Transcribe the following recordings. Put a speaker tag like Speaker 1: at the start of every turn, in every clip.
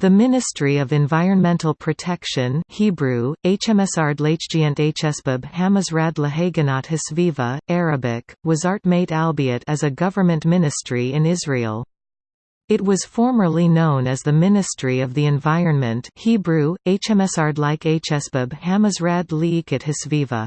Speaker 1: The Ministry of Environmental Protection Hebrew, HMSRD Lachgiant Hsbab Hamazrad Lahaganat Hisviva, Arabic, Wazart Mate Albiat as a government ministry in Israel. It was formerly known as the Ministry of the Environment Hebrew, HMSRD like Hsbab Hamazrad Liikat Hisviva.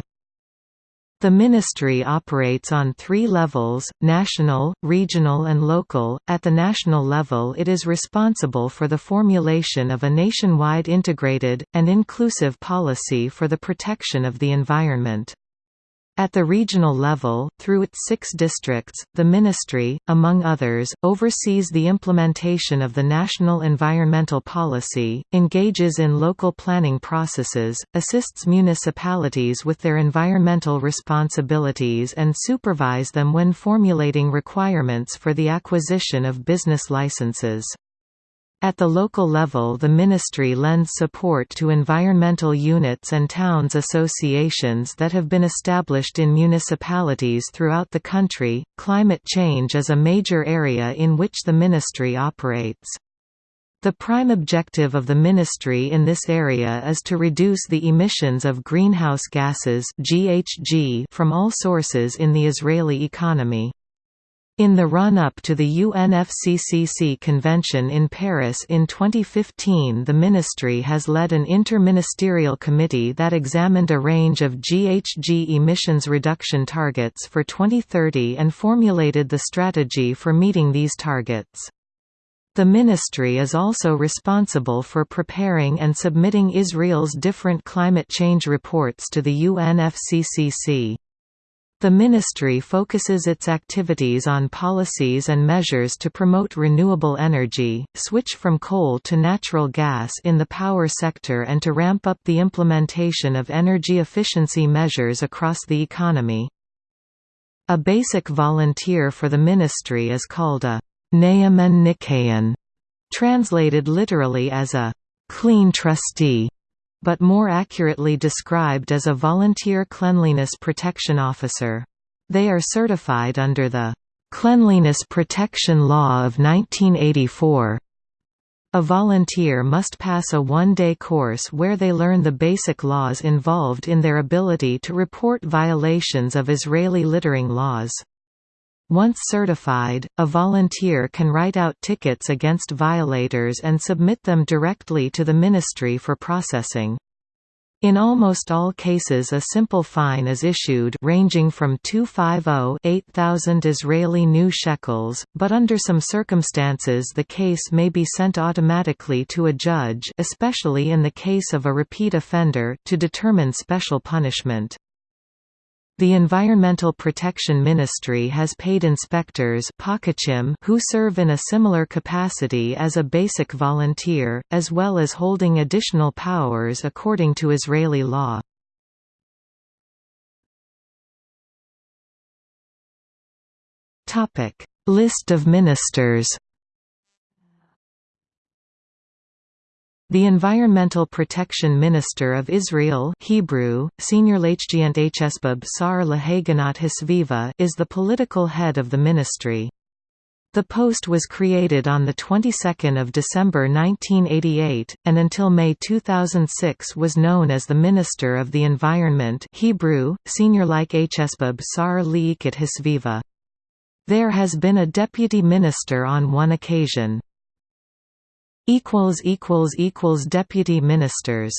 Speaker 1: The ministry operates on three levels, national, regional and local. At the national level it is responsible for the formulation of a nationwide integrated, and inclusive policy for the protection of the environment. At the regional level, through its six districts, the Ministry, among others, oversees the implementation of the National Environmental Policy, engages in local planning processes, assists municipalities with their environmental responsibilities and supervise them when formulating requirements for the acquisition of business licenses. At the local level the ministry lends support to environmental units and towns associations that have been established in municipalities throughout the country. Climate change is a major area in which the ministry operates. The prime objective of the ministry in this area is to reduce the emissions of greenhouse gases (GHG) from all sources in the Israeli economy. In the run-up to the UNFCCC convention in Paris in 2015 the ministry has led an inter-ministerial committee that examined a range of GHG emissions reduction targets for 2030 and formulated the strategy for meeting these targets. The ministry is also responsible for preparing and submitting Israel's different climate change reports to the UNFCCC. The ministry focuses its activities on policies and measures to promote renewable energy, switch from coal to natural gas in the power sector and to ramp up the implementation of energy efficiency measures across the economy. A basic volunteer for the ministry is called a Naaman Nikayan, translated literally as a clean trustee but more accurately described as a volunteer cleanliness protection officer. They are certified under the Cleanliness Protection Law of 1984. A volunteer must pass a one-day course where they learn the basic laws involved in their ability to report violations of Israeli littering laws. Once certified, a volunteer can write out tickets against violators and submit them directly to the ministry for processing. In almost all cases a simple fine is issued ranging from 250-8000 Israeli new shekels, but under some circumstances the case may be sent automatically to a judge especially in the case of a repeat offender to determine special punishment. The Environmental Protection Ministry has paid inspectors who serve in a similar capacity as a basic volunteer, as well as holding additional powers according to Israeli law. List of ministers The Environmental Protection Minister of Israel Hebrew, Senior Sar Hisviva is the political head of the ministry. The post was created on the 22nd of December 1988, and until May 2006 was known as the Minister of the Environment Hebrew, Senior like Sar Hisviva. There has been a deputy minister on one occasion equals equals equals deputy ministers